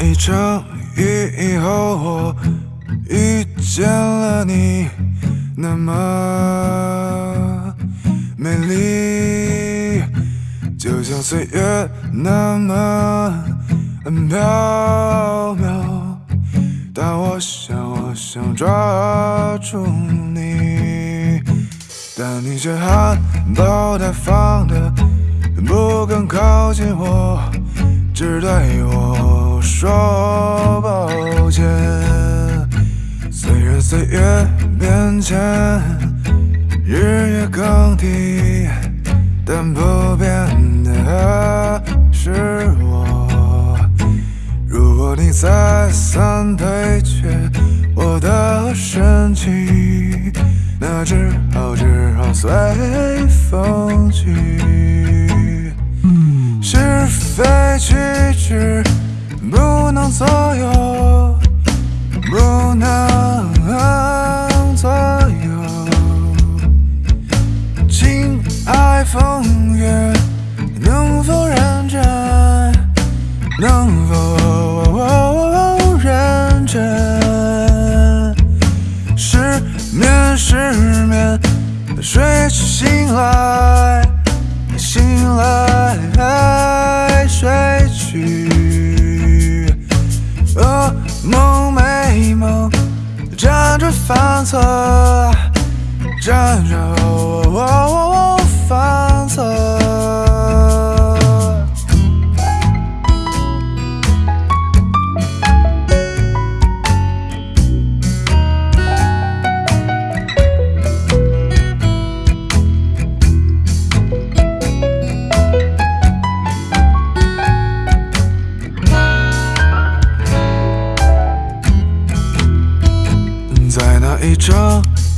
一场雨以后，我遇见了你，那么美丽，就像岁月那么飘渺。但我想，我想抓住你，但你却含苞待放的不肯靠近我，只对我说抱歉。虽然岁月变迁，日月更替，但不变的是我。如果你再三推却我的深情，那只好只好随风去。是非曲直不能左右，不能左右。情爱风月，能否认真？能否认真？失眠，失眠，睡去醒来，醒来，犯错战斗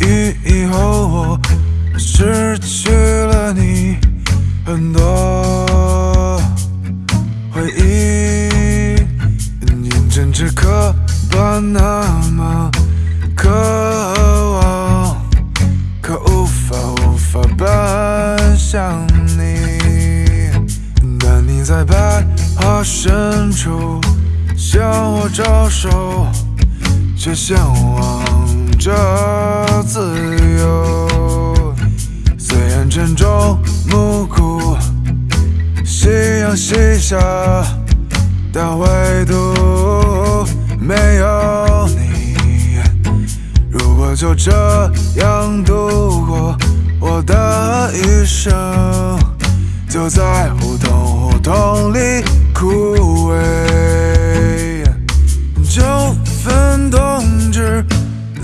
雨以后，我失去了你很多回忆，眼前只刻板那么渴望，可无法无法奔向你，但你在白桦深处向我招手。却向往着记下，但唯独没有你。如果就这样度过我的余生，就在胡同胡同里枯萎。就分冬至，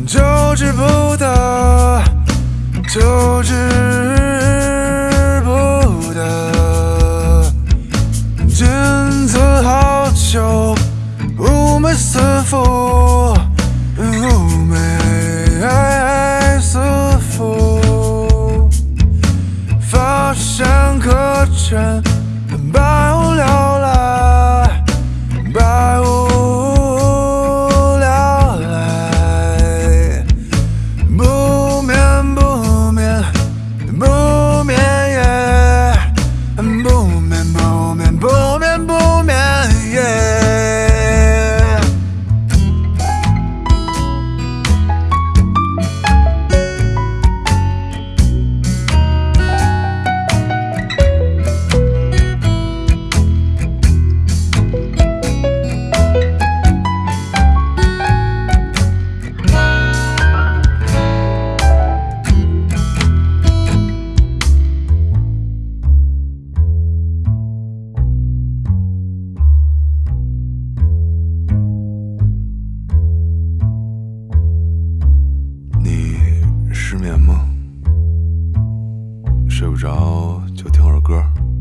就知不得，就知 extra Бога.